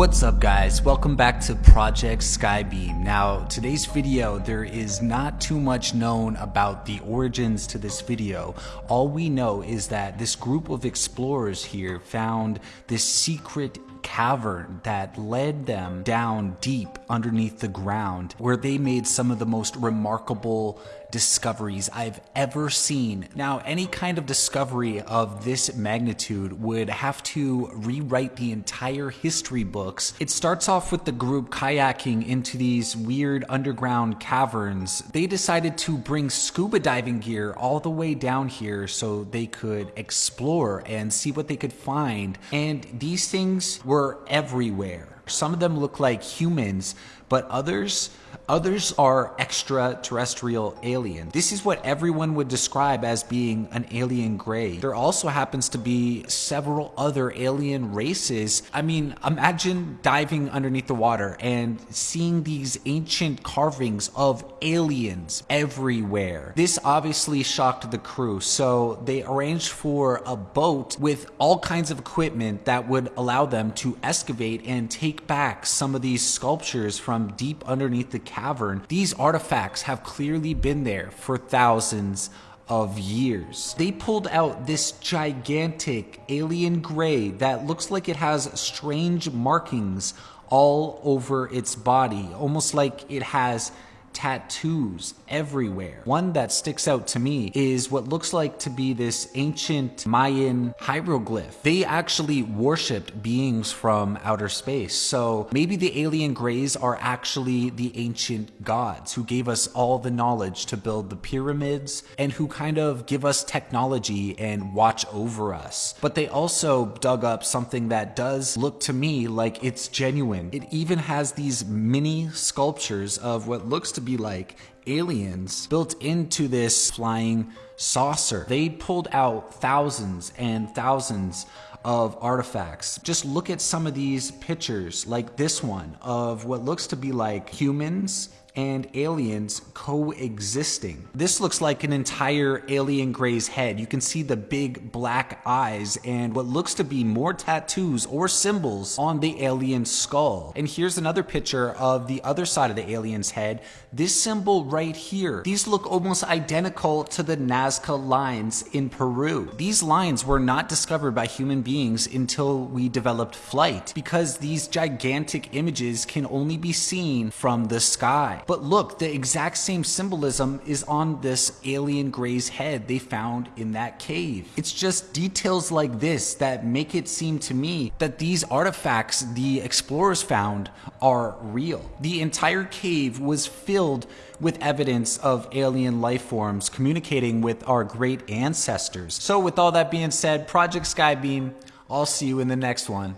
What's up guys, welcome back to Project Skybeam. Now today's video there is not too much known about the origins to this video. All we know is that this group of explorers here found this secret cavern that led them down deep underneath the ground where they made some of the most remarkable discoveries I've ever seen. Now, any kind of discovery of this magnitude would have to rewrite the entire history books. It starts off with the group kayaking into these weird underground caverns. They decided to bring scuba diving gear all the way down here so they could explore and see what they could find. And these things were everywhere. Some of them look like humans, but others Others are extraterrestrial alien. This is what everyone would describe as being an alien gray. There also happens to be several other alien races. I mean, imagine diving underneath the water and seeing these ancient carvings of aliens everywhere. This obviously shocked the crew, so they arranged for a boat with all kinds of equipment that would allow them to excavate and take back some of these sculptures from deep underneath the cavern, these artifacts have clearly been there for thousands of years. They pulled out this gigantic alien gray that looks like it has strange markings all over its body, almost like it has tattoos everywhere. One that sticks out to me is what looks like to be this ancient Mayan hieroglyph. They actually worshipped beings from outer space. So maybe the alien grays are actually the ancient gods who gave us all the knowledge to build the pyramids and who kind of give us technology and watch over us. But they also dug up something that does look to me like it's genuine. It even has these mini sculptures of what looks to to be like aliens built into this flying saucer. They pulled out thousands and thousands of artifacts. Just look at some of these pictures, like this one, of what looks to be like humans and aliens coexisting. This looks like an entire alien gray's head. You can see the big black eyes and what looks to be more tattoos or symbols on the alien skull. And here's another picture of the other side of the alien's head. This symbol right here. These look almost identical to the Nazca lines in Peru. These lines were not discovered by human beings until we developed flight because these gigantic images can only be seen from the sky. But look, the exact same symbolism is on this alien gray's head they found in that cave. It's just details like this that make it seem to me that these artifacts the explorers found are real. The entire cave was filled with evidence of alien life forms communicating with our great ancestors. So with all that being said, Project Skybeam, I'll see you in the next one.